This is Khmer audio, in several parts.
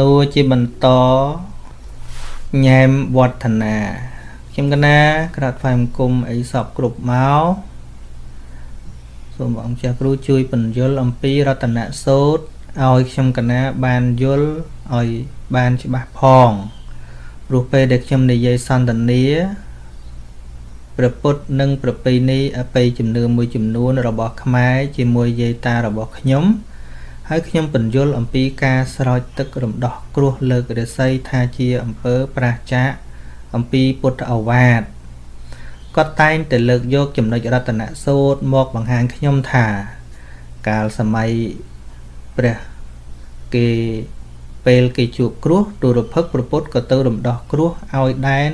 នួរជាបន្តញែមវឌ្ឍនាខ្ញុំកណាក្រាបថ្វាយបង្គំអីសពគ្រប់មកសូមអង្គចាស់គ្រូជួយបញ្យលអំពីរតនសូត្រឲ្យខ្ញុំកណាបានយល់ឲ្យបានច្បាស់ផងព្រោះពេលដែលខ្ញុំនិយាយសន្ទនាព្រះពុទ្ធនិងប្រពៃណីអបិយជំនឿមួយចំនួនរបស់ខ្មែរជាមួយយាយតារបស់ខ្ញុំ ហើយខ្ញុំបញ្យល់អំពីការស្រោចទឹករំដោះគ្រោះលើករាសីថាជាអំពើប្រះចាកអំពីពុទ្ធអវាទគាត់តែងតែលើកយកចំណុចរតនសូត្រមកបង្ហាញខ្ញុំថា កាលសម័យព្រះគេពេលគេជួបគ្រោះទូរភឹកប្រពុតក៏ទៅរំដោះគ្រោះឲ្យដែន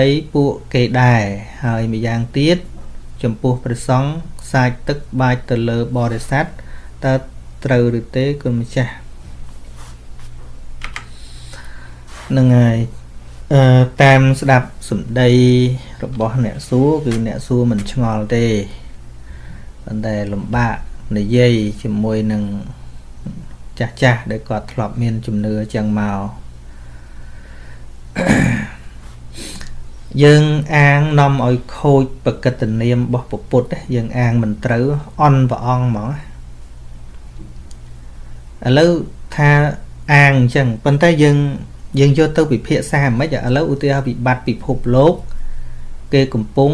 ដីពួកគេដែរហើយម្យ៉ាងទៀត ចំពោះព្រះសង្ឃសាចទឹកបាចទៅលើបរិស័ទតើ ត្រូវឬទេគុណម្ចាស់នឹងហើយអឺតាមស្ដាប់សម្ដីរបស់អ្នកសួរគឺអ្នកសួរមិនឆ្ងល់ទេប៉ុន្តែលំបាកនិយាយជាមួយនឹងចាស់ចាស់ដែលគាត់ធ្លាប់មានជំនឿចឹងមកយើងអាងនាំឲ្យខូចបកិត្តនាមរបស់ពុទ្ធយើងអាងមិនត្រូវអន់ព្រះអង្គហ្មង ឥឡូវថាអាងអញ្ចឹងប៉ុន្តែយើងយើងយកទៅពិភាក្សាមិនឥឡូវឧទាហរណ៍វិបត្តិពិភពលោកគេកំពុង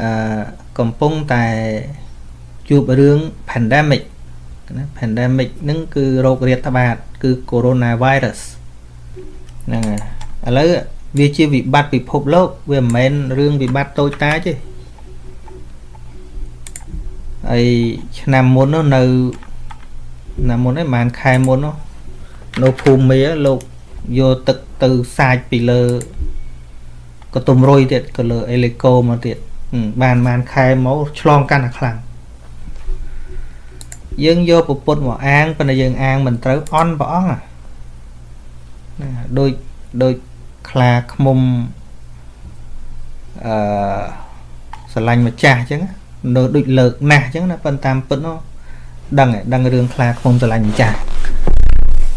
អឺកំពុងតែជួបរឿង pandemic ណា pandemic ហ្នឹងគឺโรគរាតត្បាត គឺ coronavirus ហ្នឹងហើយឥឡូវវាជាវិបត្តិពិភពលោក វាមិនមែនរឿងវិបត្តិតូចតាចទេហើយឆ្នាំមុននោះនៅ ឆ្នាំមុនឯងប្រហែលខែមុននោះនៅភូមិមេលោកយកទឹកទៅសាចពីលើកតុំរុយទៀតទៅលើអេលីកូមកទៀតបានបានខែមកឆ្លងកាន់តែខ្លាំងយើងយកពពុទ្ធមកអាងប៉ុន្តែយើងអាងមិនត្រូវអន់ព្រះអង្គណាដូចដូចខ្លាឃ្មុំអឺស្រឡាញ់ម្ចាស់អញ្ចឹងនៅដូចលើកណាស់អញ្ចឹងណាប៉ុន្តែតាមពិតនោះ ដឹងដឹងរឿងខ្លាឃ្មុំស្រឡាញ់ម្ចាស់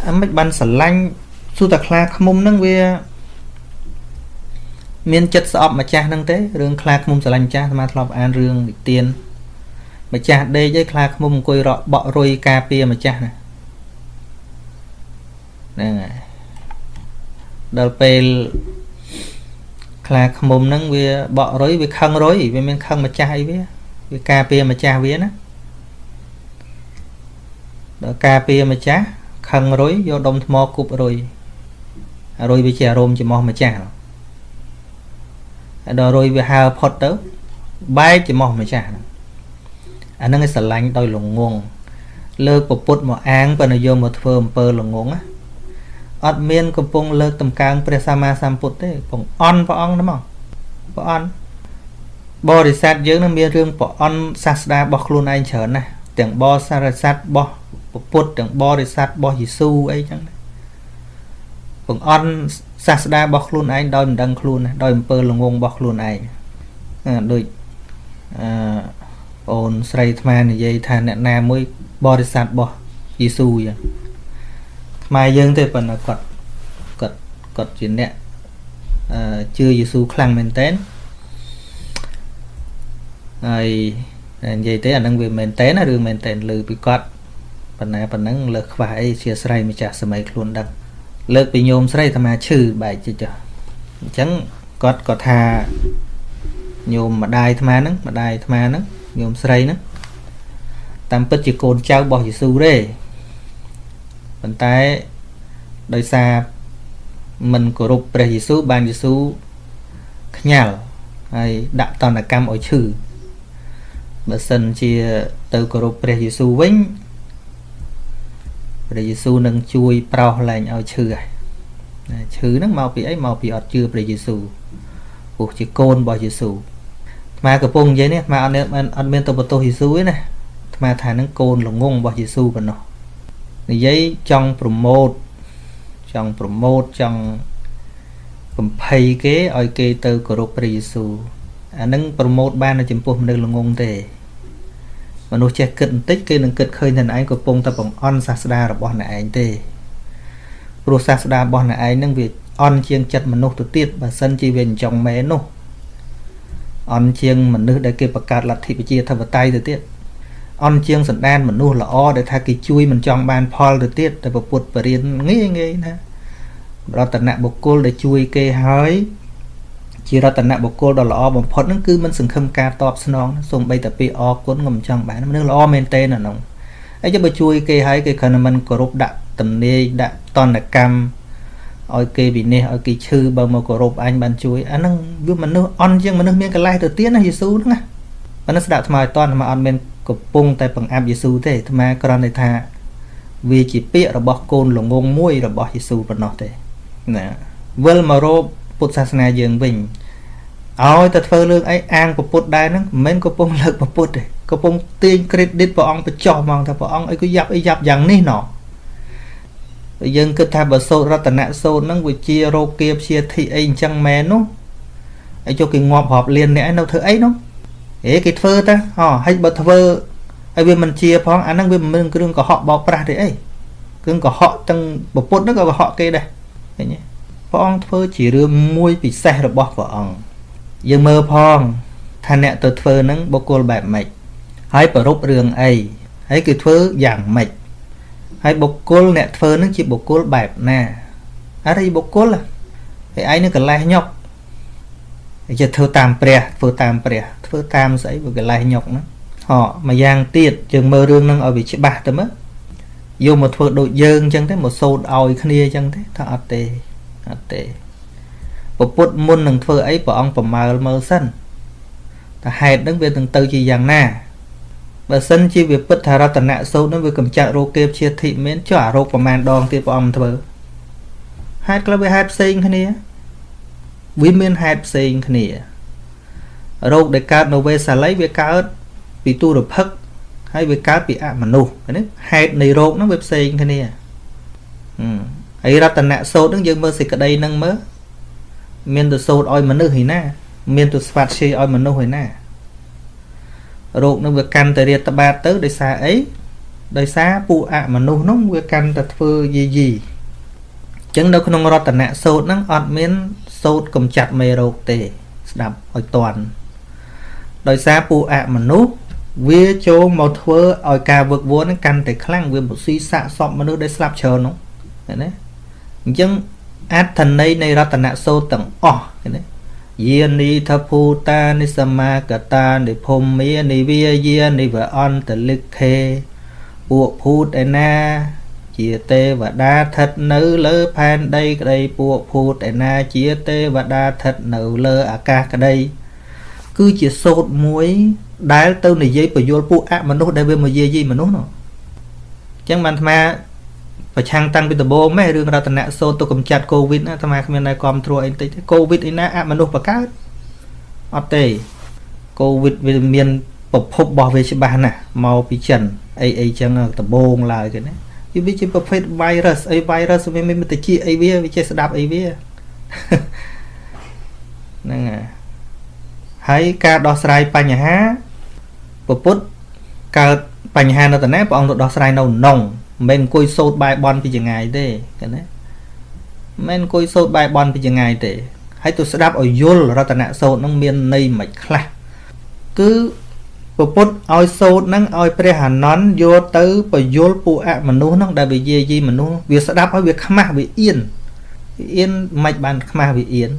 អាមិនបានស្រឡាញ់សួរតែខ្លាឃ្មុំហ្នឹងវាមានចិត្តស្អប់ម្ចាស់ហ្នឹងទេរឿងខ្លាឃ្មុំស្រឡាញ់ម្ចាស់អាត្មាធ្លាប់អានរឿងនិទានម្ចាស់ដេកឯខ្លាឃ្មុំអង្គុយរកបក់រុយការពារម្ចាស់ណាហ្នឹងហើយដល់ពេលខ្លាឃ្មុំហ្នឹងវាបក់រុយវាខឹងរុយវាមានខឹងម្ចាស់អីវាវាការពារម្ចាស់វាណា ដល់ការពារម្ចាស់ខឹងរុយយកដុំថ្មគប់រុយរុយវាជាអារម្មណ៍ចំោះម្ចាស់ហើយដល់រុយវាហើផុតទៅបែកចំោះម្ចាស់អាហ្នឹងឯងស្រឡាញ់ដោយល្ងងលើកពពុតមកអាងបើនយោមកធ្វើអំពើល្ងងណាអត់មានកំពុងលើកតម្កើងព្រះសម្មាសម្ពុទ្ធទេកំអន់ព្រះអង្គហ្នឹងមកព្រះអង្គបរិស័ទយើងនឹងមានរឿងព្រះអង្គសាស្តារបស់ខ្លួនឯងច្រើនណាស់ទាំងបរិស័ទរបស់ ពុទ្ធទាំងបរិស័ទរបស់យេស៊ូអីចឹងបង្អន់សាស្តារបស់ខ្លួនឯងដោយមិនដឹងខ្លួនដោយអំពើល្ងងរបស់ខ្លួនឯងដូចអឺអូនស្រីអាត្មានិយាយថាអ្នកណាមួយបរិស័ទរបស់យេស៊ូចឹងខ្មែរយើងទេប៉ុន្តែគាត់គាត់គាត់ជាអ្នកអឺជឿយេស៊ូខ្លាំងមែនតើហើយនិយាយទេអានឹងវាមែនតើណារឿងមែនតើលើពីគាត់ ប៉ុណ្ណាប៉ុណ្ណឹងលើខ្វះអីជាស្រ័យម្ចាស់សម័យខ្លួនដឹងលើកពីញោមស្រីអាត្មាឈឺបែកជិះចុះអញ្ចឹងគាត់ក៏ថាញោមម្ដាយអាត្មាហ្នឹងម្ដាយអាត្មាហ្នឹងញោមស្រីហ្នឹងតាមពិតជាកូនចៅរបស់យេស៊ូទេប៉ុន្តែដោយសារមិនគោរពព្រះយេស៊ូបានយេស៊ូខ្ញាល់ហើយដាក់តនកម្មឲ្យឈឺបើសិនជាទៅគោរពព្រះយេស៊ូវិញ ព្រះយេស៊ូនឹងជួយប្រោសលែងឲ្យឈឺហើយឈឺហ្នឹងមកពីអីមកពីអត់ជឿព្រះយេស៊ូព្រោះជាកូនរបស់យេស៊ូអាត្មាកំពុងនិយាយនេះអាត្មាអត់មានអត់មានទៅបន្ទោសយេស៊ូទេណាអាត្មាថាហ្នឹងកូនល្ងងរបស់យេស៊ូប៉ុណ្ណោះនិយាយចង់ប្រម៉ូតចង់ប្រម៉ូតចង់បំភ័យគេឲ្យគេទៅគោរពព្រះយេស៊ូអានឹងប្រម៉ូតបាននៅចំពោះមនុស្សល្ងងទេ មនុស្សចេះគិតបន្តិចគេនឹងគិតឃើញថាឯងកំពុងតែបង្អន់សាស្តារបស់អ្នកឯងទេព្រោះសាស្តារបស់អ្នកឯងនឹងវាអន់ជាងចិត្តមនុស្សទៅទៀតបើសិនជាវាអញ្ចឹងមែននោះអន់ជាងមនុស្សដែលគេបង្កើតលទ្ធិប្រជាធិបតេយ្យទៅទៀតអន់ជាងសន្តានមនុស្សល្អដែលថាគេជួយមិនចង់បានផលទៅទៀតតែពុទ្ធបរិញ្ញាងាយងាយណារតនបុគ្គលដែលជួយគេហើយ ជារតនបុគ្គលដ៏ល្អបំផុតហ្នឹងគឺមិនសង្ឃឹមការតបស្នងសូម្បីតែពីអរគុណក៏មិនចង់បានមនុស្សល្អមែនទេនៅហ្នឹងហើយចាំបើជួយគេហើយគេគ្រាន់តែមិនគោរពដាក់ទំនាយដាក់តនកម្មឲ្យគេវិនិច្ឆ័យឲ្យគេឈឺបើមកគោរពអញបានជួយអាហ្នឹងវាមនុស្សអន់ជាងមនុស្សមានកលេសទៅទៀតណាយេស៊ូហ្នឹងណាប៉ុន្តែស្ដាប់ថ្មឲ្យតន់ថ្មអត់មានកំពុងតែបង្អាប់យេស៊ូទេថ្មគ្រាន់តែថាវាជាពាក្យរបស់កូនល្ងងមួយរបស់យេស៊ូប៉ុណ្ណោះទេណាវិលមករោ ពុទ្ធសាសនាយើងវិញឲ្យតែធ្វើរឿងអីអាងពុទ្ធដែរហ្នឹងមិនមែនកំពុងលើកពុទ្ធទេកំពុងទាញ credit ព្រះអង្គបញ្ចោះហ្មងថាព្រះអង្គអីក៏យ៉ាប់អីយ៉ាប់យ៉ាងនេះណោះយើងគិតថាបើសូត្ររតនៈសូត្រហ្នឹងវាជារោគាព្យាធិអីអញ្ចឹងមែននោះហើយចុះគេងាប់រាប់លានអ្នកឯងនៅធ្វើអីនោះហេគេធ្វើតាហ៎ហើយបើធ្វើហើយវាមិនជាផងអាហ្នឹងវាមិនមែនគ្រឿងកុហកបោកប្រាស់ទេអីគ្រឿងកុហកទាំងពពុទ្ធហ្នឹងក៏កុហកគេដែរឃើញទេ ព្រះអង្គធ្វើជារឿងមួយពិសេសរបស់ព្រះអង្គយើងមើលផងថាអ្នកទៅធ្វើហ្នឹងបុគ្គលបែបម៉េចហើយប្រពរឿងអីហើយគឺធ្វើយ៉ាងម៉េចហើយបុគ្គលអ្នកធ្វើនឹងជាបុគ្គលបែបណាអរិយបុគ្គលហើយឯងនឹងកលេសញុកជាធ្វើតាមព្រះធ្វើតាមព្រះធ្វើតាមស្អីបើកលេសញុកហ្នឹងហ៎មួយយ៉ាងទៀតយើងមើលរឿងហ្នឹងឲ្យវាច្បាស់ទៅមើលយកមកធ្វើដូចយើងអញ្ចឹងទេមកសូត្រឲ្យគ្នាអញ្ចឹងទេថាអត់ទេ អត់ទេពពុទ្ធមុននឹងធ្វើអីព្រះអង្គប្រមាលមើលសិនតែហេតុហ្នឹងវានឹងទៅជាយ៉ាងណាបើសិនជាវាពិតថារតនៈសោតនឹងវាកំចាត់រោគគេព្យាធិមានចុះអារោគប្រមាណដងទៀតព្រះអង្គធ្វើហេតុខ្លះវាហេតុផ្សេងគ្នាវាមានហេតុផ្សេងគ្នារោគដែលកើតនៅវេសាល័យវាកើតពីទុរភិក្សហើយវាកើតពីអមនុស្សណាហេតុនៃរោគហ្នឹងវាផ្សេងគ្នា ហើយរតនៈសោតហ្នឹងយើងមើលសេចក្តីហ្នឹងមើលមានទៅសោតឲ្យមនុស្សឯណា មានទៅស្វាត់ជ័យឲ្យមនុស្សឯណារោគនឹងវាកាន់តែរាតត្បាតទៅដោយសារអីដោយសារពួកអមនុស្សនោះវាកាន់តែធ្វើយីយីអញ្ចឹងនៅក្នុងរតនៈសោតហ្នឹងអត់មានសោតកំចាត់មេរោគទេ ស្ដាប់ឲ្យតន់ដោយសារពួកអមនុស្សវាចូលមកធ្វើឲ្យការវឹកវរហ្នឹងកាន់តែខ្លាំងវាមកស៊ីសាកសពមនុស្សដែលស្លាប់ច្រើននោះឃើញទេ អញ្ចឹងអត្ថន័យនៃរតនៈសោតទាំងអស់ឃើញទេយានីថភូតានិសមាកតានិភូមានិវាយានិវអន្តលិខេពួកភូតឯណា ជាទេវតាស្ថិតនៅលើផែនដីក្តីពួកភូតឯណាជាទេវតាស្ថិតនៅលើអាកាសក្តីគឺជាសូត្រមួយដែលទៅនិយាយបញ្យលពួកអមនុស្សដែលវាមកយាយីមនុស្សនោះអញ្ចឹងបានអាត្មា ប្រឆាំងតាំងពីដំបូងម៉េះរឿងរតនៈសោតទៅកំចាត់កូវីដណាអាត្មាគ្មានតែគ្រប់គ្រងអីតិចទេកូវីដអីណាអមនុស្សបកើតអត់ទេកូវីដវាមានប្រភពរបស់វាច្បាស់ណាស់មកពីចិនអីអីចឹងដំបូងឡើយគេណាវាជាប្រភេទ virus អី virus វាមានតិចអីវាវាចេះស្ដាប់អីវាហ្នឹងហើយការដោះស្រាយបញ្ហាពពុទ្ធកើតបញ្ហានៅតាណាព្រះអង្គទៅដោះស្រាយនៅនង មិនមែនអង្គុយសោតបែបន់ពីចងាយទេឃើញទេមិនមែនអង្គុយសោតបែបន់ពីចងាយទេហើយទៅស្ដាប់ឲ្យយល់រតនៈសោតនឹងមានន័យមិនខ្លះគឺពពុទ្ធឲ្យសោតនឹងឲ្យព្រះអានន្ទយកទៅបយលពួកអមនុស្សនឹងដែលវាយាយីមនុស្សវាស្ដាប់ឲ្យវាខ្មាស់វាអៀនវាអៀនមិនបានខ្មាស់វាអៀន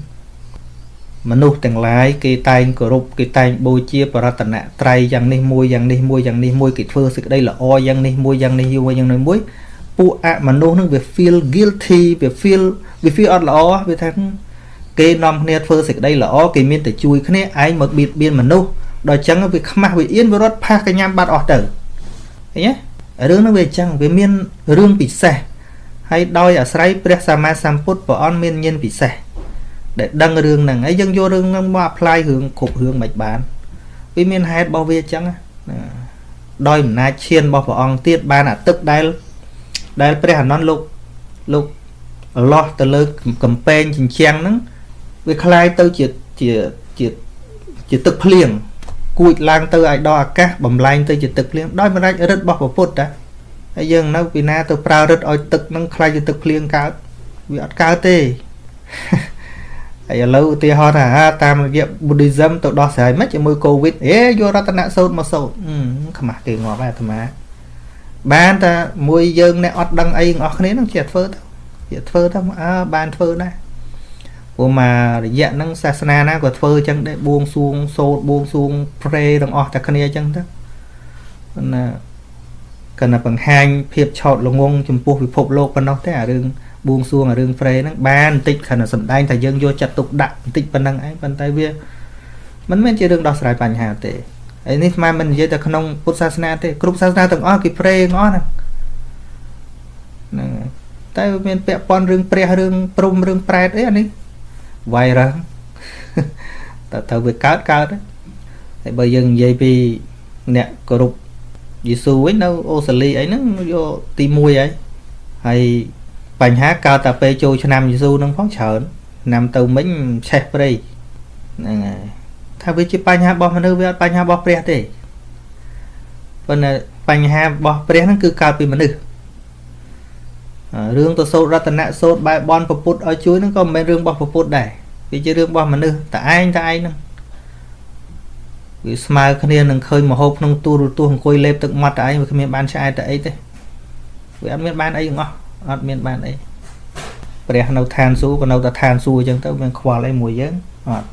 មនុស្សទាំងឡាយគេតែងគោរពគេតែងបូជាបរតនត្រ័យយ៉ាងនេះមួយយ៉ាងនេះមួយយ៉ាងនេះមួយគេធ្វើសេចក្តីល្អយ៉ាងនេះមួយយ៉ាងនេះមួយយ៉ាងនេះមួយពួកអមនុស្សនឹងវា feel guilty វា feel វា feel អត់ល្អវាថាគេនាំគ្នាធ្វើសេចក្តីល្អគេមានតែជួយគ្នាឯងមកបៀតបៀនមនុស្សដល់អញ្ចឹងវាខ្មាស់វាអៀនវារត់ផាសកញ្ញាបាត់អស់ទៅឃើញទេរឿងនោះវាអញ្ចឹងវាមានរឿងពិសេសហើយដោយអាស្រ័យព្រះសម្មាសម្ពុទ្ធព្រះអង្គមានញាណពិសេស ដែលដឹងរឿងហ្នឹងហើយយើងយករឿងហ្នឹងមក apply រឿងគ្រប់រឿងមិនបានវាមានហេតុរបស់វាអញ្ចឹងណាដោយអំណាចឈានរបស់ព្រះអង្គទៀតបានអាទឹកដែលដែលព្រះអនន្តលោកលោកលោះទៅលើកំពែងជញ្ជាំងហ្នឹងវាคล้ายទៅជាជាជាជាទឹកភ្លៀងគួចឡើងទៅឲ្យដល់អាកាសបំលែងទៅជាទឹកភ្លៀងដោយមរាជរិទ្ធរបស់ព្រះពុទ្ធតាហើយយើងនៅពីណាទៅប្រើរិទ្ធឲ្យទឹកហ្នឹងคล้ายជាទឹកភ្លៀងកើត វាអត់កើតទេ ហើយឥឡូវឧទាហរណ៍ថាតាមរយៈ Buddhism ទៅដោះស្រាយមិនជាមួយ Covid អេយករតនៈសូត្រមកសូត្រខ្មាស់គេងាប់ហើយអាត្មា បានតែមួយយើងអ្នកអត់ដឹងអីទាំងអស់គ្នានឹងជាធ្វើទៅជាធ្វើទៅអើបានធ្វើដែរព្រោះមករយៈហ្នឹងសាសនាណាក៏ធ្វើអញ្ចឹងដែរបួងសួងសូត្របួងសួងព្រេទាំងអស់តែគ្នាអញ្ចឹងទៅណាកណ្ណបង្ហាញភាពឆោតល្ងងចំពោះពិភពលោកប៉ុណ្ណោះទេអារឿង បួងសួងអារឿងព្រេហ្នឹងបានបន្តិចគ្រាន់តែសំដែងតែយើងយកចិត្តទុកដាក់បន្តិចប៉ុណ្ណឹងឯងប៉ុន្តែវាមិនមែនជារឿងដោះស្រាយបញ្ហាទេហើយនេះស្មានមិននិយាយតែក្នុងពុទ្ធសាសនាទេគ្រប់សាសនាទាំងអស់គេព្រេទាំងអស់ហ្នឹងហ្នឹងតែមានពាក់ព័ន្ធរឿងព្រះរឿងព្រំរឿងប្រែតអីអានេះវាយរ៉ាតែត្រូវវាកើតកើតហើយបើយើងនិយាយពីអ្នកគោរពយេស៊ូវិញនៅអូស្ត្រាលីអីហ្នឹងយកទី1ហើយហើយ បញ្ហាកើតតែពេលចូលឆ្នាំយេស៊ូហ្នឹងផងច្រើនឆ្នាំទៅមិញឆេះព្រៃហ្នឹងហើយថាវាជាបញ្ហារបស់មនុស្សវាអត់បញ្ហារបស់ព្រះទេប៉ុន្តែបញ្ហារបស់ព្រះហ្នឹងគឺកើតពីមនុស្សរឿងទៅសូត្ររតនៈសូត្របែបបនពពុទ្ធឲ្យជួយហ្នឹងក៏មិនមែនរឿងរបស់ពពុទ្ធដែរវាជារឿងរបស់មនុស្សតែឯងតែឯងហ្នឹងវាស្មើគ្នានឹងឃើញមហូបក្នុងទូរទស្សន៍អង្គុយលេបទឹកមាត់តែឯងវាគ្មានបានឆ្អែតតែអីទេវាអត់មានបានអីទាំងអស់ អត់មានបានអីព្រះនៅឋានសួគ៌ក៏នៅតែឋានសួគ៌អញ្ចឹងទៅមានខ្វល់អីមួយយើងអត់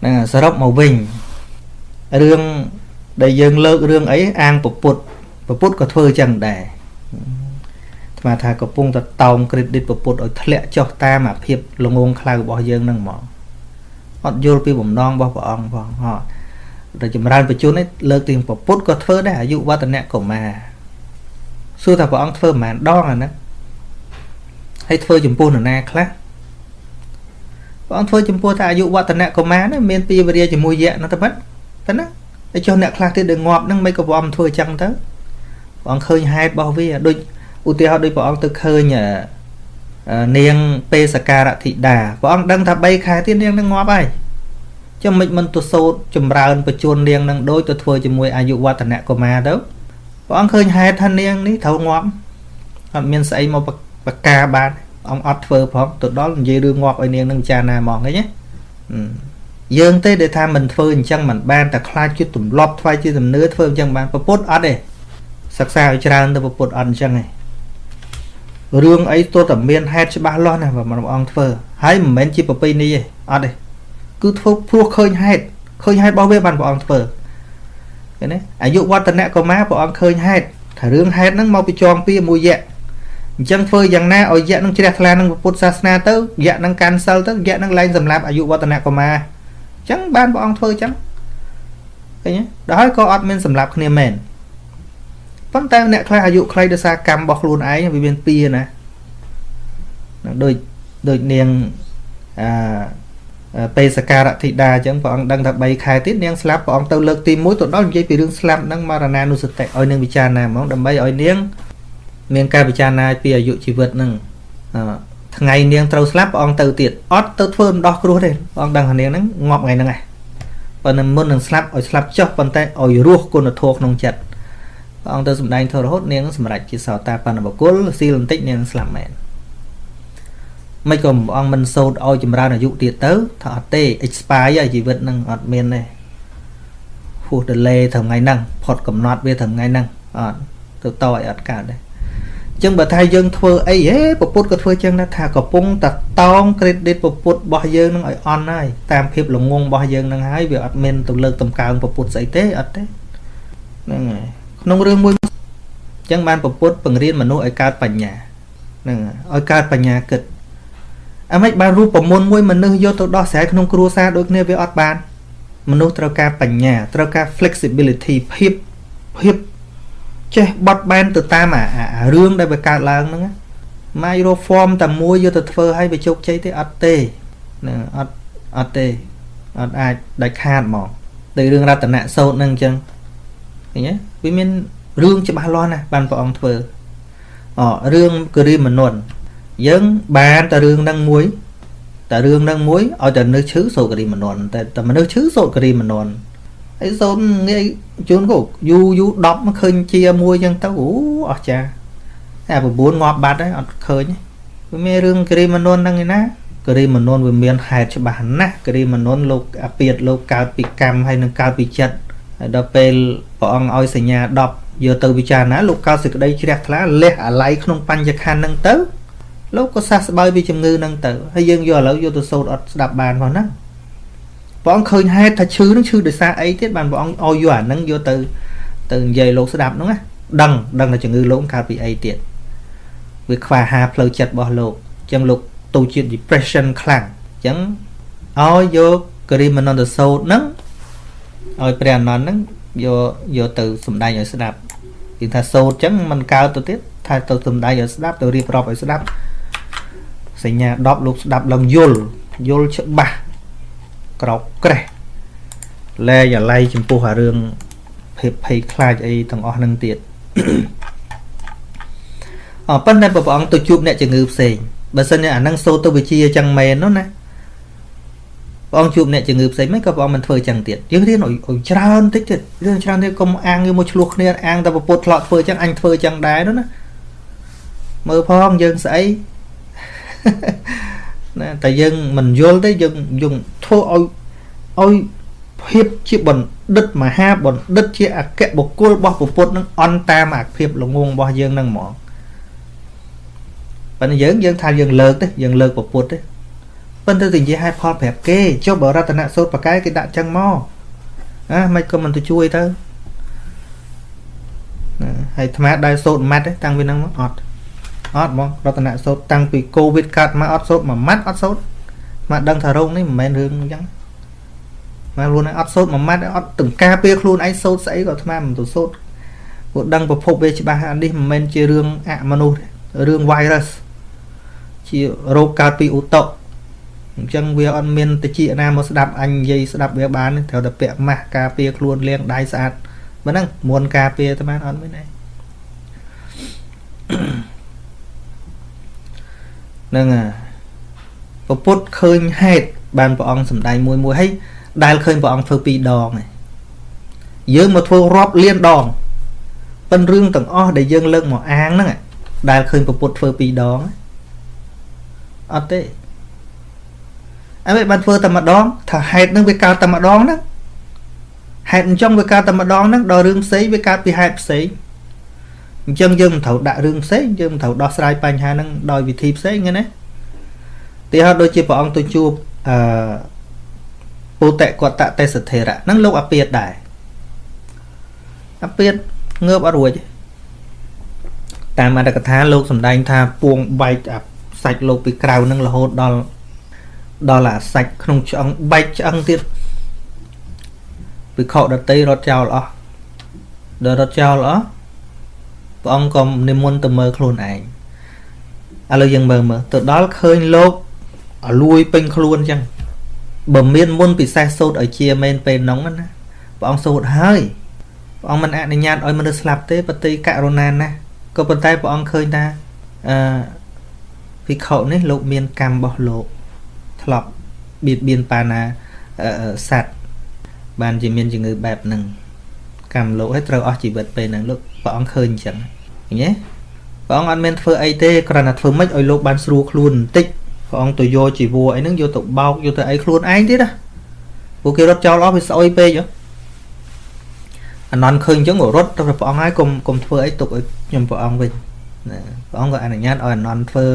ហ្នឹងសរុបមកវិញរឿងដែលយើងលើករឿងអីអាងពពុទ្ធពពុទ្ធក៏ធ្វើអញ្ចឹងដែរស្មាថាកំពុងតែតោង credit ពពុទ្ធឲ្យធ្លាក់ចុះតាមអាភាពល្ងងខ្លៅរបស់យើងហ្នឹងហ្មងអត់យល់ពីបំណងរបស់ព្រះអង្គផងហ៎តែចម្រើនបច្ចុប្បន្ននេះលើកទីពពុទ្ធក៏ធ្វើដែរអាយុវឌ្ឍនៈកុមារសួរថាព្រះអង្គធ្វើប្រហែលដងអាហ្នឹង ហើយធ្វើចំពោះនរណាខ្លះព្រះអង្គធ្វើចំពោះតែអាយុវឌ្ឍនៈកុមារនេះមានពីវរិយជាមួយយៈនោះទៅប៉ិតតែណាហើយចុះអ្នកខ្លះទៀតដែលងាប់ហ្នឹងមិនក៏ព្រះអង្គធ្វើអញ្ចឹងទៅព្រះអង្គឃើញហេតុរបស់វាដូចឧទាហរណ៍ដូចព្រះអង្គទៅឃើញនាងពេសការធិតាព្រះអង្គដឹងថា3ខែទៀតនាងនឹងងាប់ហើយចាំមិនមិនទៅសោតចម្រើនបច្ចុប្បន្ននាងនឹងដូចទៅធ្វើជាមួយអាយុវឌ្ឍនៈកុមារទៅព្រះអង្គឃើញហេតុថានាងនេះត្រូវងាប់អត់មានស្អីមក បកាបានអង្គអត់ធ្វើផងទៅដល់និយាយរឿងងាប់ឲ្យនាងនឹងចារណាហ្មងឃើញទេយើងទេដែលថាមិនធ្វើអញ្ចឹងមិនបានតែខ្លាចជាទម្លាប់ថ្វាយជាជំនឿធ្វើអញ្ចឹងបានប្រពុតអត់ទេសិក្សាឲ្យច្រើនទៅប្រពុតអត់អញ្ចឹងទេរឿងអីទោះតែមានហេតុច្បាស់លាស់ណាព្រះអង្គធ្វើហើយមិនមែនជាប្រពៃណីទេអត់ទេគឺធ្វើព្រោះឃើញហេតុឃើញហេតុរបស់វាបានព្រះអង្គធ្វើឃើញទេអាយុវឌ្ឍនៈកុមារព្រះអង្គឃើញហេតុថារឿងហេតុហ្នឹងមកពីចងពីមួយយៈ អញ្ចឹងធ្វើយ៉ាងណាឲ្យយៈនឹងជ្រះថ្លានឹងពុទ្ធសាសនាទៅយៈនឹងកាន់សិលទៅយៈនឹងលែងសម្លាប់អាយុវឌ្ឍនៈកុមារអញ្ចឹងបានព្រះអង្គធ្វើអញ្ចឹងឃើញទេដល់ហើយក៏អត់មានសម្លាប់គ្នាមែនប៉ុន្តែអ្នកខ្លះអាយុខ្លីដោយសារកម្មរបស់ខ្លួនឯងវាមានពីណាដូចដូចនាងអាបេសការធិតាអញ្ចឹងព្រះអង្គដឹងថា3ខែទៀតនាងស្លាប់ព្រះអង្គទៅលើកទី1ទៅដល់និយាយពីរឿងស្លាប់ហ្នឹងមរណានុសតិឲ្យនាងពិចារណាហ្មងដើម្បីឲ្យនាង មានការពិចារណាពីអាយុជីវិតហ្នឹងថ្ងៃនាងត្រូវស្លាប់ព្រះអង្គទៅទៀតអត់ទៅធ្វើម្ដោះគ្រោះទេព្រះអង្គដឹងថានាងហ្នឹងងាប់ថ្ងៃហ្នឹងឯងប៉ុន្តែមុននឹងស្លាប់ឲ្យស្លាប់ចុះប៉ុន្តែឲ្យរស់គុណធម៌ក្នុងចិត្តព្រះអង្គទៅសម្ដែងធម៌រហូតនាងសម្រេចជាសោតាបណ្ឌបុគ្គលស៊ីលបន្តិចនាងស្លាប់មែនមិនក៏ព្រះអង្គមិនសោតឲ្យចម្រើនអាយុទៀតទៅថាអត់ទេ expire ជីវិតនឹងអត់មានទេហួស delay ត្រឹមថ្ងៃហ្នឹងផុតកំណត់វាត្រឹមថ្ងៃហ្នឹងអត់ទៅតឲ្យអត់កើតទេ ចឹងបើថាយើងធ្វើអីហេពពុទ្ធក៏ធ្វើចឹងដែរថាកំពុងតែតោង credit ពពុទ្ធរបស់យើងនឹងឲ្យអន់ហើយតាមភាពល្ងងរបស់យើងនឹងហើយវាអត់មានទៅលើកតម្កើងពពុទ្ធស្អីទេអត់ទេហ្នឹងហើយក្នុងរឿងមួយចឹងបានពពុទ្ធបង្រៀនមនុស្សឲ្យកើតបញ្ញាហ្នឹងឲ្យកើតបញ្ញាគិតអាម៉េចបានរូបមន្តមួយមនុស្សយកទៅដោះស្រាយក្នុងគ្រួសារដូចគ្នាវាអត់បាន មនុស្សត្រូវការបញ្ញាត្រូវការ flexibility ភាពភាព ចេះបត់បែនទៅតាមអារឿងដែលវាកើតឡើងហ្នឹងម៉ាយរក form តែមួយយកទៅធ្វើឲ្យវាជោគជ័យទេអត់ទេហ្នឹងអត់អត់ទេអត់អាចដាច់ខាតហ្មងដោយរឿងរតនៈសោតហ្នឹងអញ្ចឹងឃើញទេវាមានរឿងច្បាស់លាស់ណាស់បានព្រះអង្គធ្វើអរឿងគិរិមនុនយើងបានតែរឿងហ្នឹងមួយតែរឿងហ្នឹងមួយឲ្យតែមនុស្សឈឺសូករីមនន់តែតែមនុស្សឈឺសូករីមនន់ អីសូនងាយជួនកយូយូ10មកឃើញជាមួយចឹងទៅអូអស់ចាតែ9ងាប់បាត់ហើយអត់ឃើញវាមានរឿងគិរីមនុនហ្នឹងឯណាគិរីមនុនវាមានហេតុច្បាស់ណាស់គិរីមនុនលោកអាពាតលោកកើតពីកម្មហើយនឹងកើតពីចិត្តហើយដល់ពេលព្រះអង្គឲ្យសញ្ញា10យកទៅពិចារណាលោកកើតសេចក្តីជ្រះថ្លាលះអាល័យក្នុងបញ្ញខណ្ឌហ្នឹងទៅលោកក៏សះស្បើយពីជំងឺហ្នឹងទៅហើយយើងយកឥឡូវយកទៅសូត្រអត់ស្ដាប់បានផងណា ព្រះអង្គឃើញហេតុថាឈឺនឹងឈឺដោយសារអីទៀតបានព្រះអង្គឲ្យយកអាហ្នឹងយកទៅទៅនិយាយលោកស្ដាប់ហ្នឹងណាដឹងដឹងថាជំងឺលោកកើតពីអីទៀតវាខ្វះអាហារផ្លូវចិត្តរបស់លោកអញ្ចឹងលោកទៅជា depression ខ្លាំងអញ្ចឹងឲ្យយកគរិមនន្តសោតហ្នឹងឲ្យព្រះអនន្តហ្នឹងយកយកទៅសំដែងឲ្យស្ដាប់គេថាសោតអញ្ចឹងมันកើតទៅទៀតថាទៅសំដែងឲ្យស្ដាប់ទៅរៀបរាប់ឲ្យស្ដាប់សញ្ញា10លោកស្ដាប់ឡើងយល់យល់ច្បាស់ ក្រោកក្រេះលែយ៉ាឡៃចំពោះអារឿងភាពភ័យខ្លាចអីទាំងអស់នឹងទៀតអប៉ុន្តែព្រះអង្គទៅជួបអ្នកជំងឺផ្សេងបើសិនជាអានឹងសូទៅវិជាអញ្ចឹងមែននោះណាព្រះអង្គជួបអ្នកជំងឺផ្សេងមិនក៏ព្រះអង្គមិនធ្វើអញ្ចឹងទៀតយើងរៀនឲ្យច្រើនតិចទៀតរៀនច្រើនទៀតកុំអាងយើងមកឆ្លោះគ្នាអាងតែពុទ្ធធ្លាក់ធ្វើអញ្ចឹងអញធ្វើអញ្ចឹងដែរនោះណាមើលផងយើងស្អី ណាតែយើងមិនយល់ទេយើងយើងធ្វើឲ្យឲ្យភាពជាបណ្ឌិតមហាបណ្ឌិតជាអគ្គបុគ្គលរបស់ពុទ្ធនឹងអន់តាមអាភាពល្ងងរបស់យើងនឹងហ្មងប៉ុន្តែយើងយើងថាយើងលើកទេយើងលើកពុទ្ធទេប៉ុន្តែទៅនិយាយហេតុផលប្រាប់គេចុះបរតនសូត្របកែគេដាក់ចឹងមកណាមិនក៏មិនទៅជួយទៅណាហើយអាត្មាដែរសូត្រម៉ាត់ទេតាំងពីហ្នឹងមកអត់ អត់ហ្មងរតនសូត្រតាំងពីកូវីដកាត់មកអត់សូត្រមួយម៉ាត់អត់សូត្រមកដឹងថារោគនេះមិនមែនរឿងអញ្ចឹងមកខ្លួនឯងអត់សូត្រមួយម៉ាត់អត់ទាំងការពារខ្លួនឯងសូត្រស្អីក៏អាត្មាមិនទៅសូត្រព្រោះដឹងប្រភពវាច្បាស់អានេះមិនមែនជារឿងអមនុស្សរឿង virus ជារោគកើតពីឧតុអញ្ចឹងវាអត់មានតិចណាមកស្ដាប់អញនិយាយស្ដាប់វាបានត្រូវតែពាក់ម៉ាស់ការពារខ្លួនលាងដៃស្អាតបើហ្នឹងមុនការពារតែបានអត់មានទេហ្នឹងពពុទ្ធឃើញហេតុបានព្រះអង្គសម្ដែងមួយមួយហើយដែលឃើញព្រះអង្គធ្វើពីរដងឯងយើងមកធ្វើរាប់លានដងប៉ិនរឿងទាំងអស់ដែលយើងលើកមកអាងហ្នឹងដែលឃើញពពុទ្ធធ្វើពីរដងអត់ទេអីបានធ្វើតែម្ដងថាហេតុនឹងវាកើតតែម្ដងហ្នឹងហេតុអញ្ចឹងវាកើតតែម្ដងហ្នឹងដល់រឿងផ្សេងវាកើតពីហេតុផ្សេង អញ្ចឹងយើងមិនត្រូវដាក់រឿងផ្សេងយើងមិនត្រូវដោះស្រាយបញ្ហាហ្នឹងដោយវិធីផ្សេងហ្នឹងណាទីហោដូចជាព្រះអង្គទៅជួបអឺពុតកតទេសធិរៈហ្នឹងលោកអាពាតដែរអាពាតងើបអត់រួចតាមអត្តកថាលោកសំដែងថាពួងបែកអាសាច់លោកពីក្រៅហ្នឹងរហូតដល់ដល់អាសាច់ក្នុងឆ្អឹងបែកឆ្អឹងទៀតពិខុដតីរត់ចោលអស់ដល់រត់ចោលអស់ ព្រះអង្គក៏និមន្តទៅមើលខ្លួនឯងឥឡូវយើងមើលមើលទៅដល់ឃើញលោកអលួយពេញខ្លួនអញ្ចឹងបើមានមុនពិសេសសូត្រឲ្យជាមែនពេលហ្នឹងណាព្រះអង្គសូត្រហើយព្រះអង្គមិនអនុញ្ញាតឲ្យមនុស្សស្លាប់ទេបតិករុណាណាក៏ប៉ុន្តែព្រះអង្គឃើញថាអឺភិក្ខុនេះលោកមានកម្មរបស់លោកធ្លាប់បៀតបៀនបាណាសัตว์បានជាមានជំងឺបែបហ្នឹងកម្មលោកឲ្យត្រូវអស់ជីវិតពេលហ្នឹងលោកព្រះអង្គឃើញអញ្ចឹង ឃើញទេព្រះអង្គអត់មានធ្វើអីទេគ្រាន់តែធ្វើម៉េចឲ្យលោកបានស្រួលខ្លួនបន្តិចព្រះអង្គទៅយកជីវរអីហ្នឹងយកទៅបោកយកទៅអីខ្លួនឯងទៀតណាពួកគេរត់ចោលអស់វាស្អុយពេកអនន្តឃើញអញ្ចឹងក៏រត់ទៅព្រះអង្គហើយកុំកុំធ្វើអីទុកឲ្យខ្ញុំព្រះអង្គវិញណាព្រះអង្គក៏អនុញ្ញាតឲ្យអនន្តធ្វើ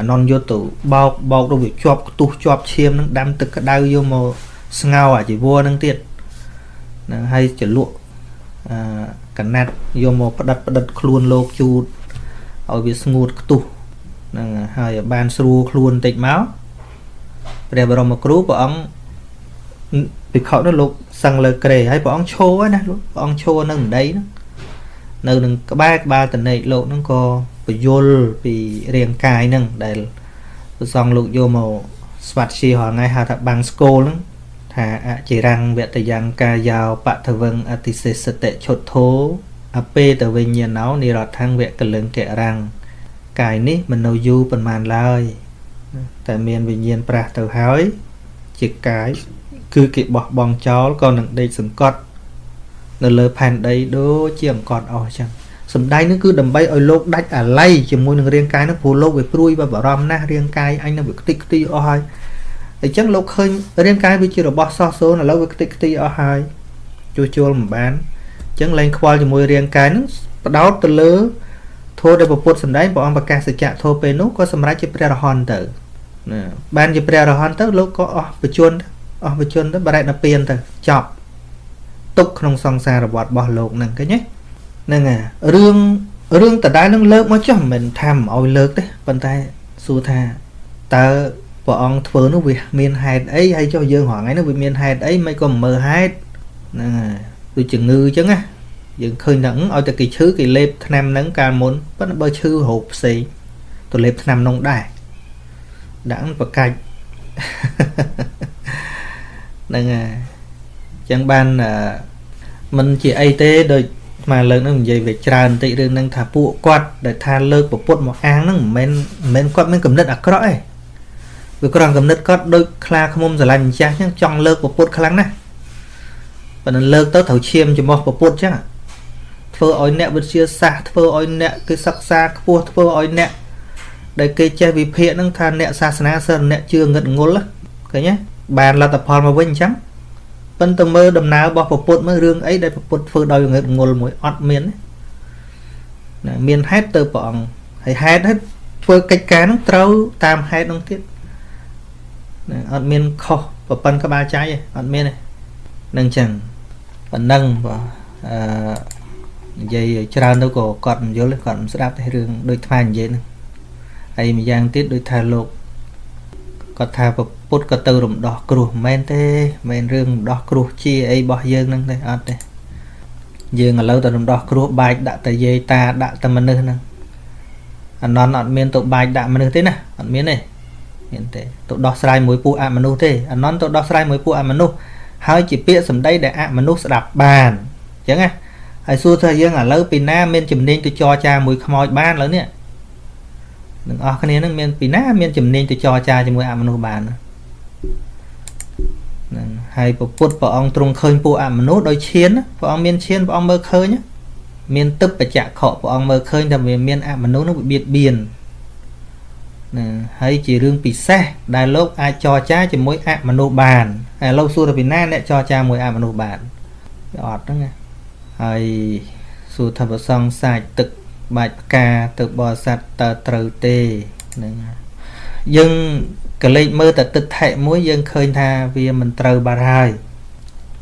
អនន្តយកទៅបោកបោកទៅវាជាប់ខ្ទុះជាប់ឈាមហ្នឹងដាំទឹកក្តៅយកមកស្ងោរអាជីវរហ្នឹងទៀតហ្នឹងហើយចលក់អឺ កណាត់យកមកផ្ដិតផ្ដិតខ្លួនលោកជូតឲ្យវាស្ងួតខ្ទុះហ្នឹងហើយបានស្រួលខ្លួនបន្តិចមកព្រះបរមគ្រូព្រះអង្គភិក្ខុនោះលោកសឹងលើក្រេហើយព្រះអង្គឈរណាលោកព្រះអង្គឈរនៅម្ដីហ្នឹងនៅនឹងក្បែរក្បាលតនេកលោកហ្នឹងក៏ពយល់ពីរាងកាយហ្នឹងដែលព្រះសង្ឃលោកយកមកស្វាត់ជារាល់ថ្ងៃហៅថាបាំងស្គលហ្នឹង ថាអចិរੰងវតយ៉ាងកាយោបថវឹងអតិសេសតិឈុតធោអពេតវិញ្ញាណោនិរដ្ឋังវកលឹងករាំងកាយនេះមិននៅយូរប៉ុន្មានឡើយតែមានវិញ្ញាណប្រះទៅហើយ ជាកាយគឺគេបោះបង់ចោលក៏នឹងដេកសង្កត់ នៅលើផែនដីដូចជាអង្កត់អស់ចឹងសំដែងនេះគឺដើម្បីឲ្យលោកដាច់អាល័យជាមួយនឹងរាងកាយនោះព្រោះលោកវាព្រួយវាបារម្ភណាស់រាងកាយអញនឹងវាខ្ទេចខ្ទីអស់ហើយ អញ្ចឹងលោកឃើញរាងកាយវាជារបស់សោះសូនឥឡូវវាខ្ទេចខ្ទីអស់ហើយជួសជុលមិនបានអញ្ចឹងលែងខ្វល់ជាមួយរាងកាយនឹងបដោតទៅលើធម៌ដែលពុទ្ធសម្ដែងព្រះអង្គប្រកាសសច្ចៈធម៌ពេលនោះក៏សម្រេចជាព្រះរហន្តទៅណាបានជាព្រះរហន្តទៅលោកក៏អស់បជនអស់បជនទៅបរិណពៀនទៅចប់ទុកក្នុងសង្សារវដ្តរបស់លោកហ្នឹងឃើញទេហ្នឹងហើយរឿងរឿងដដែលនឹងលើកមកចុះមិនមែនថាមិនឲ្យលើកទេប៉ុន្តែសួរថាតើ ព្រះអង្គធ្វើនោះវាមានហេតុអីហើយចុះយើងរងថ្ងៃនោះវាមានហេតុអីមិនក៏មិនមើលហេតុហ្នឹងហើយដូចជំងឺអញ្ចឹងណាយើងឃើញថាឲ្យតែគេឈឺគេលេបថ្នាំហ្នឹងកាលមុនប៉ុន្តែបើឈឺរោគផ្សេងទៅលេបថ្នាំនោះដែរដាក់ប្រកាច់ហ្នឹងហើយអញ្ចឹងបានមិនជាអីទេដូចមកលើកនឹងនិយាយវាច្រើនបន្តិចរឿងហ្នឹងថាពួកគាត់ដែលថាលើកពពុតមកអាងហ្នឹងមិនមែនមិនមែនគាត់មានគំនិតអាក្រក់ទេ វាគ្រាន់គំនិតគាត់ដូចខ្លាឃ្មុំស្រឡាញ់ម្ចាស់អញ្ចឹងចង់លើកពពុតខ្លាំងណាស់ប៉ុន្តែលើកទៅត្រូវឈាមចំោះពពុតអញ្ចឹងធ្វើឲ្យអ្នកវិទ្យាសាស្ត្រធ្វើឲ្យអ្នកគេសិក្សាខ្ពស់ធ្វើឲ្យអ្នកដែលគេចេះវិភាគហ្នឹងថាអ្នកសាសនាសិលអ្នកជឿងឹតងុលឃើញទេបានលទ្ធផលមកវិញអញ្ចឹងប៉ុន្តែមើលដំណើររបស់ពពុទ្ធមើលរឿងអីដែលពពុទ្ធធ្វើដោយងឹតងុលមួយអត់មានណាមានហេតុទៅព្រះអង្គហើយហេតុហ្នឹងធ្វើកិច្ចការហ្នឹងត្រូវតាមហេតុហ្នឹងទៀត ណាអត់មានខុសប្រពន្ធក្បាលចៃអត់មានទេនឹងចឹងប៉ុណ្ណឹងបាទអឺនិយាយច្រើនទៅក៏គាត់មិនយល់គាត់មិនស្ដាប់ទេរឿងដូចថ្មនិយាយហ្នឹងហើយម្យ៉ាងទៀតដូចថាលោកគាត់ថាពុទ្ធក៏ទៅរំដោះគ្រោះមិនមែនទេមិនមែនរឿងរំដោះគ្រោះជាអីរបស់យើងហ្នឹងទេអត់ទេយើងឥឡូវទៅរំដោះគ្រោះបាច់ដាក់តែយាយតាដាក់តែមនុស្សហ្នឹងអនន្តអត់មានទៅបាច់ដាក់មនុស្សទេណាអត់មានទេ មានទេទៅដោះស្រាយមួយពួកអមនុស្សទេអនន្តទៅដោះស្រាយមួយពួកអមនុស្សហើយជាពាក្យសម្ដីដែលអមនុស្សស្ដាប់បានអញ្ចឹងណាហើយសួរថាយើងឥឡូវពីណាមានជំនាញទៅចរចាមួយខ្មោចបានឥឡូវនេះនឹងអស់គ្នានឹងមានពីណាមានជំនាញទៅចរចាជាមួយអមនុស្សបានហ្នឹងហើយពពុទ្ធព្រះអង្គទ្រង់ឃើញពួកអមនុស្សដោយឈានព្រះអង្គមានឈានព្រះអង្គមើលឃើញមានទឹកបច្ចៈខព្រះអង្គមើលឃើញថាវាមានអមនុស្សនោះវាបៀតបៀន ណាហើយជារឿងពិសេសដែលលោកអាចចរចាជាមួយអមនុស្សបានហើយលោកសួរថាពីណាអ្នកចរចាមួយអមនុស្សបានវាអត់ហ្នឹងហើយសួរថាប្រសងសាច់ទឹកបាច់ផ្កាទៅបរិស័ទតើត្រូវទេហ្នឹងយើងកលេចមើលតែទឹកថែមួយយើងឃើញថាវាមិនត្រូវបាត់ហើយ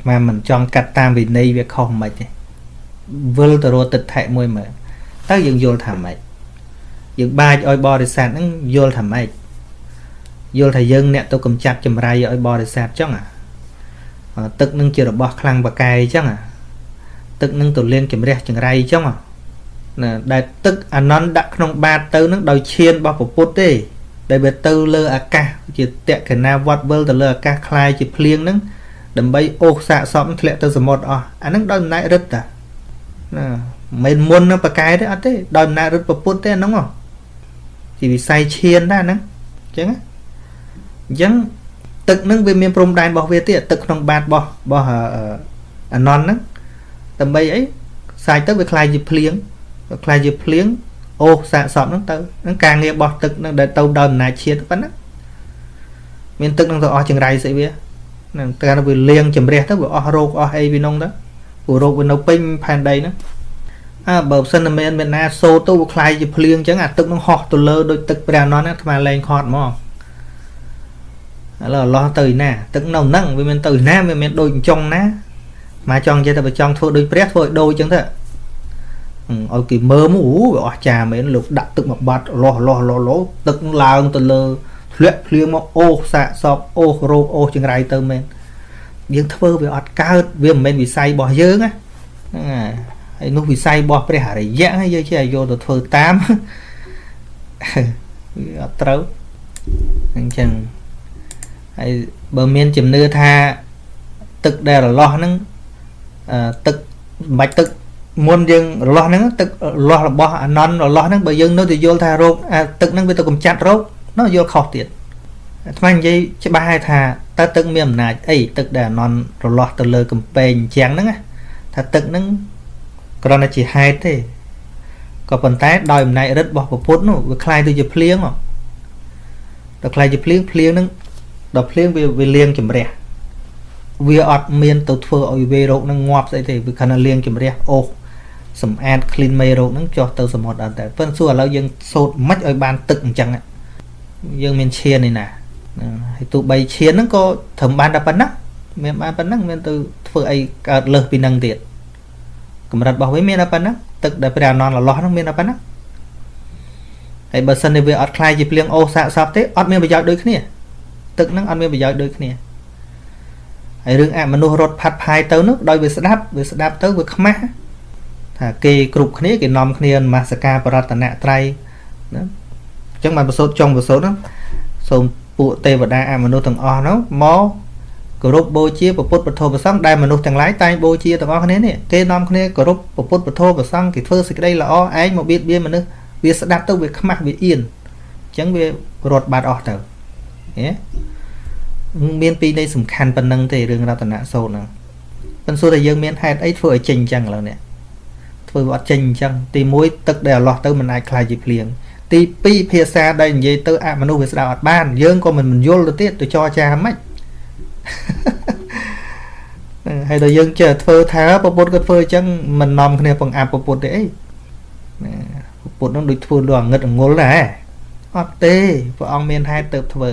មកមិនចង់កាត់តាមវិន័យវាខុសមិនទេវិលទៅរកទឹកថែមួយមើលតើយើងយល់ថាម៉េច យើងបាចឲ្យបរិស័ទហ្នឹងយល់ថាម៉េចយល់ថាយើងអ្នកទៅកំចាត់ចម្រៃឲ្យបរិស័ទចឹងអាទឹកនឹងជារបស់ខ្លាំងបកាយចឹងអាទឹកនឹងទៅលៀងជំរះចង្រៃចឹងអាណាដែលទឹកអានន្តដាក់ក្នុងបាតទៅនឹងដោយឈានរបស់ពុទ្ធទេ ដែលវាទៅលើអាកាសជាតក្កណាវត្តវិលទៅលើអាកាសคล้ายជាភ្លៀងហ្នឹងដើម្បីអូសសាកសមធ្លាក់ទៅសមុទ្រអស់អាហ្នឹងដោយអំណាចរិទ្ធតាណាមិនមុននឹងបកែទេអត់ទេដោយអំណាចរិទ្ធពុទ្ធទេអាហ្នឹង ជាវិស័យឈានដែរហ្នឹងអញ្ចឹងអញ្ចឹងទឹកហ្នឹងវាមានព្រំដែនរបស់វាទៀតទឹកក្នុងបាតរបស់របស់អានន្តហ្នឹងដើម្បីអីសាយទៅវាคล้ายជាភ្លៀងខ្លាយជាភ្លៀងអូសសាកសពហ្នឹងទៅហ្នឹងការងារបោះទឹកហ្នឹងដែលទៅដោយអំណាចជាតិប៉ុណ្ណាមានទឹកហ្នឹងទៅអស់ចង្រៃស្អីវាហ្នឹងតែវាលៀងជំរះទៅវាអស់រោគអស់អីវានោះទៅព្រោះរោគវានៅពេញផែនដីហ្នឹង អើបើមិនមែនមានណាសូទៅវាខ្លាយជាភ្លៀងអញ្ចឹងអាទឹកនឹងហោះទៅលើដូចទឹកព្រះអនន្តអាថ្មលែងខត់មកឥឡូវអឡោះទៅណា ទឹកនៅហ្នឹងវាមានទៅណាវាមានដូចចង់ណាមកចង់និយាយតែបើចង់ធ្វើដូចព្រះធ្វើឲ្យដូចអញ្ចឹងទៅឲ្យគេមើលមកអូវាអស្ចារ្យមែនលោកដាក់ទឹកមកបាត់លោះលោះលោះលោទឹកឡើងទៅលើធ្លាក់ភ្លៀងមកអូសសាកសពអូសរោគអូសចង្រៃទៅមែនយើងធ្វើវាអត់កើតវាមិនមែនវិស័យរបស់យើងណាហ្នឹងហើយ នោះវិស័យរបស់ព្រះអរិយៈហើយយើងចេះយកទៅធ្វើតាមវាអត់ត្រូវអញ្ចឹងហើយបើមានជំនឿថាទឹកដែលរលាស់ហ្នឹងទឹកមិនបាច់ទឹកមុនយើងរលាស់ហ្នឹងទឹករលាស់របស់អាណន់រលាស់ហ្នឹងបើយើងនៅតែយល់ថារោគទឹកហ្នឹងវាទៅកម្ចាត់រោគនោះយល់ខុសទៀតអាត្មានិយាយច្បាស់ហើយថាតើទឹកមានអំណាចអីទឹកដែលអាណន់រលាស់ទៅលើកំពែងជាងហ្នឹងថាទឹកហ្នឹង គ្រាន់តែជាហេតុទេ ក៏ប៉ុន្តែដោយអំណាចរិទ្ធរបស់ពុទ្ធនោះវាคล้ายទៅជាភ្លៀងដល់คล้ายជាភ្លៀងភ្លៀងនឹងដល់ភ្លៀងវាវាលៀងជំរះវាអត់មានទៅធ្វើឲ្យវេរោគនឹងងាប់ស្អីទេវាគ្រាន់តែលៀងជំរះអូសសម្អាត clean មេរោគហ្នឹងចុះទៅសមុទ្រអត់តែប៉ុន្តែសួរឥឡូវយើងសូត្រមិនឲ្យបានទឹកអញ្ចឹងយើងមានឈាននេះណាហើយទោះបីឈានហ្នឹងក៏ត្រឹមបានតែប៉ុណ្ណឹងមានបានប៉ុណ្ណឹងមានទៅធ្វើអីកើតលើសពីនឹងទៀត កម្រិតរបស់វាមានតែប៉ុណ្ណឹងទឹកដែលព្រះអនន្តរឡោះហ្នឹងមានតែប៉ុណ្ណឹងហើយបើសិននេះវាអត់ខ្លាយជាភ្លៀងអូសាកសពទេអត់មានប្រយោជន៍ដូចគ្នាទឹកហ្នឹងអត់មានប្រយោជន៍ដូចគ្នាហើយរឿងអមនុស្សរត់ផាត់ផាយទៅនោះដោយវាស្ដាប់វាស្ដាប់ទៅវាខ្មាស់ថាគេគ្រប់គ្នាគេនាំគ្នានមស្ការបរតនត្រ័យណាអញ្ចឹងបានប្រសូតចុងប្រសូតហ្នឹងសូមពួកទេវតាអមនុស្សទាំងអស់ហ្នឹងមក គោរពបូជាពុទ្ធពធប្រសង្ឃដែលមនុស្សទាំងឡាយតែងបូជាទាំងអស់គ្នានេះគេនាំគ្នាគោរពពុទ្ធពធប្រសង្ឃគេធ្វើសេចក្តីល្អឯងមកបៀតបៀនមនុស្សវាស្ដាប់ទៅវាខ្មាស់វាអៀនអញ្ចឹងវារត់បាត់អស់ទៅហេមានពីរនៃសំខាន់ប៉ុណ្ណឹងទេរឿងរតនៈសូត្រហ្នឹងប៉ុន្តែសួរតែយើងមានហេតុអីធ្វើឲ្យចេញអញ្ចឹងឥឡូវនេះធ្វើវាអត់ចេញអញ្ចឹងទី1ទឹកដែលអឡោះទៅមិនអាចខ្លាយជាភ្លៀងទី2ភាសាដែលនិយាយទៅអមនុស្សវាស្ដាប់អត់បានយើងក៏មិនមិនយល់ទៅទៀតទៅចរចាមិ នហើយដល់យើងចេះធ្វើថាពពុទ្ធក៏ធ្វើអញ្ចឹងមិននាំគ្នាបង្អាប់ពពុទ្ធទេអីពពុទ្ធនឹងដូចធ្វើលងងឹតងល់ដែរអត់ទេព្រះអង្គមានហេតុទៅធ្វើ